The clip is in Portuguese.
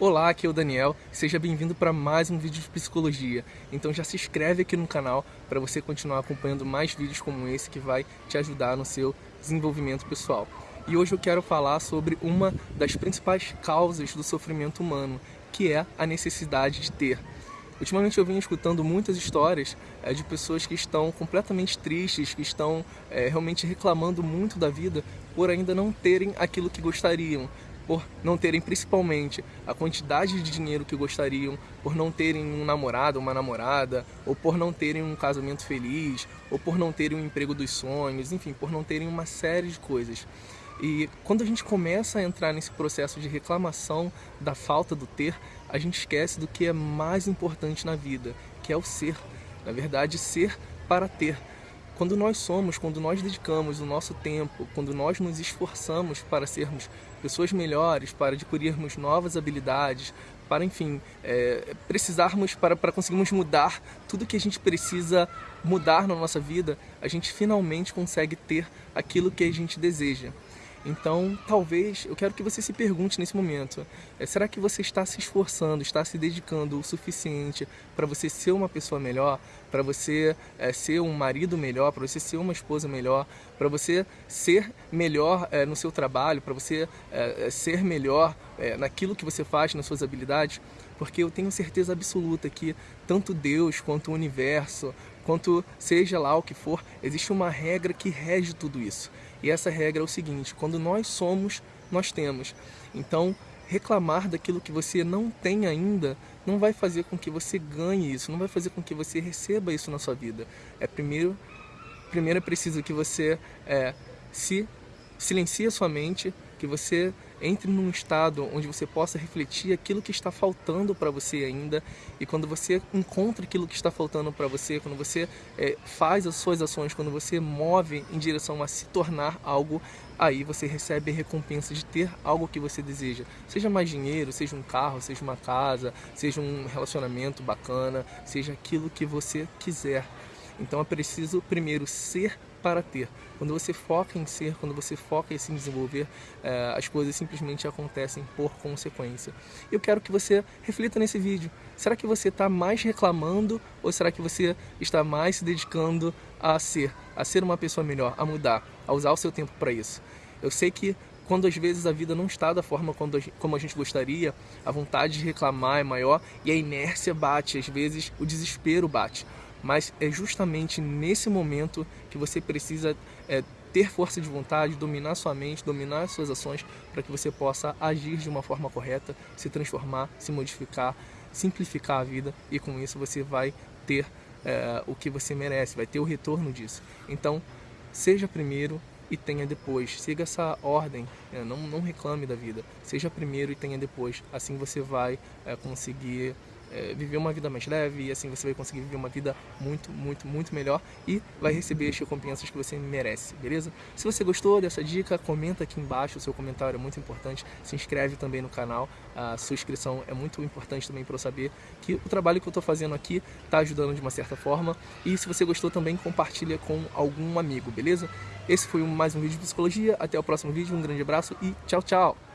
Olá, aqui é o Daniel, seja bem-vindo para mais um vídeo de psicologia. Então já se inscreve aqui no canal para você continuar acompanhando mais vídeos como esse que vai te ajudar no seu desenvolvimento pessoal. E hoje eu quero falar sobre uma das principais causas do sofrimento humano, que é a necessidade de ter. Ultimamente eu venho escutando muitas histórias é, de pessoas que estão completamente tristes, que estão é, realmente reclamando muito da vida por ainda não terem aquilo que gostariam, por não terem principalmente a quantidade de dinheiro que gostariam, por não terem um namorado, uma namorada, ou por não terem um casamento feliz, ou por não terem um emprego dos sonhos, enfim, por não terem uma série de coisas. E quando a gente começa a entrar nesse processo de reclamação da falta do ter, a gente esquece do que é mais importante na vida, que é o ser. Na verdade, ser para ter. Quando nós somos, quando nós dedicamos o nosso tempo, quando nós nos esforçamos para sermos pessoas melhores, para adquirirmos novas habilidades, para, enfim, é, precisarmos, para, para conseguirmos mudar tudo que a gente precisa mudar na nossa vida, a gente finalmente consegue ter aquilo que a gente deseja. Então, talvez, eu quero que você se pergunte nesse momento, é, será que você está se esforçando, está se dedicando o suficiente para você ser uma pessoa melhor, para você é, ser um marido melhor, para você ser uma esposa melhor, para você ser melhor é, no seu trabalho, para você é, é, ser melhor é, naquilo que você faz, nas suas habilidades? Porque eu tenho certeza absoluta que tanto Deus quanto o universo, quanto seja lá o que for, existe uma regra que rege tudo isso. E essa regra é o seguinte, quando nós somos, nós temos. Então, reclamar daquilo que você não tem ainda não vai fazer com que você ganhe isso, não vai fazer com que você receba isso na sua vida. É primeiro, primeiro é preciso que você é, se silencie a sua mente, que você entre num estado onde você possa refletir aquilo que está faltando para você ainda e quando você encontra aquilo que está faltando para você, quando você é, faz as suas ações, quando você move em direção a se tornar algo, aí você recebe a recompensa de ter algo que você deseja. Seja mais dinheiro, seja um carro, seja uma casa, seja um relacionamento bacana, seja aquilo que você quiser. Então é preciso primeiro ser para ter. Quando você foca em ser, quando você foca em se desenvolver, é, as coisas simplesmente acontecem por consequência. Eu quero que você reflita nesse vídeo. Será que você está mais reclamando ou será que você está mais se dedicando a ser, a ser uma pessoa melhor, a mudar, a usar o seu tempo para isso? Eu sei que quando às vezes a vida não está da forma como a gente gostaria, a vontade de reclamar é maior e a inércia bate, às vezes o desespero bate mas é justamente nesse momento que você precisa é, ter força de vontade, dominar sua mente, dominar suas ações, para que você possa agir de uma forma correta, se transformar, se modificar, simplificar a vida e com isso você vai ter é, o que você merece, vai ter o retorno disso. Então, seja primeiro e tenha depois. Siga essa ordem, né? não, não reclame da vida. Seja primeiro e tenha depois. Assim você vai é, conseguir é, viver uma vida mais leve e assim você vai conseguir viver uma vida muito, muito, muito melhor e vai receber as recompensas que você merece, beleza? Se você gostou dessa dica, comenta aqui embaixo, o seu comentário é muito importante, se inscreve também no canal, a sua inscrição é muito importante também para eu saber que o trabalho que eu estou fazendo aqui está ajudando de uma certa forma e se você gostou também compartilha com algum amigo, beleza? Esse foi mais um vídeo de psicologia, até o próximo vídeo, um grande abraço e tchau, tchau!